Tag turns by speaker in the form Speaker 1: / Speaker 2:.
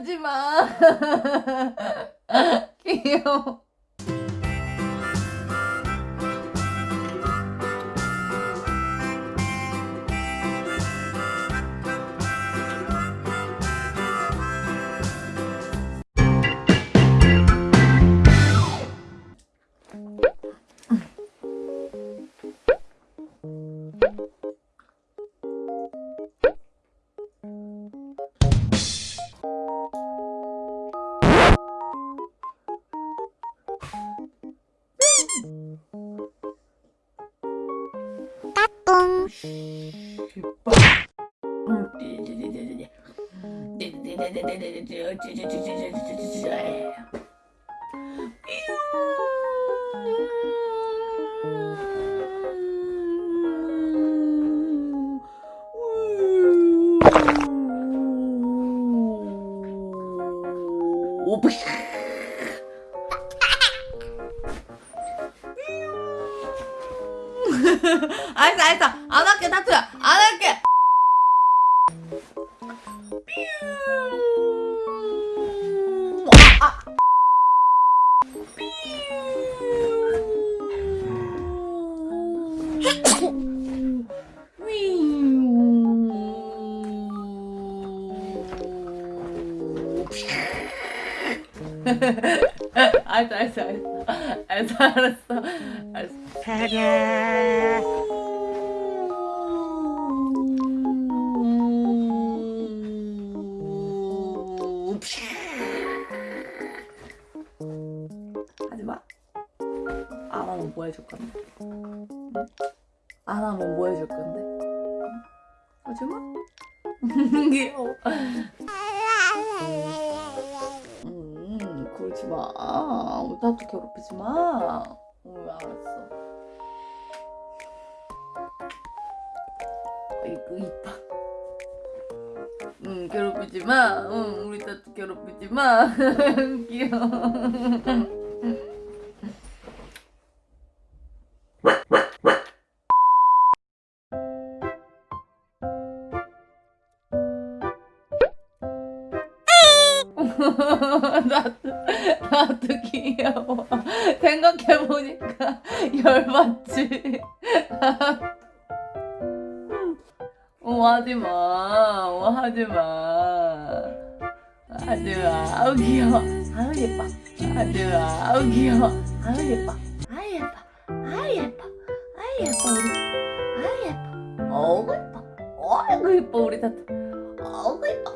Speaker 1: 하지 마. 귀여워 알았어 알았어 안 할게 타투야. 안 할게. 아, 아. 알았어 알았어 알았어. 알았어 알았어 하지마. 안 하면 뭐 해줄 건데? 안 하면 뭐 해줄 건데? 하지마. 귀여워. 음 그러지 마. 우리 타투 괴롭히지 마. 응, 알았어. 이거 이뻐 응 괴롭히지 마. 응, 우리 타투 괴롭히지 마. 귀여워. 나도 나도 귀여워. 생각해보니까 열받지. 어 하지마. 어 하지마. 하지마. 아우 귀여워. 아우 예뻐. 하지마. 아우 귀여워. 아우 예뻐. 아우 예뻐. 아우 예뻐. 아우 예뻐 우리. 아우 예뻐. 어우 예뻐. 어이구 예뻐 우리 타투 어이구 예뻐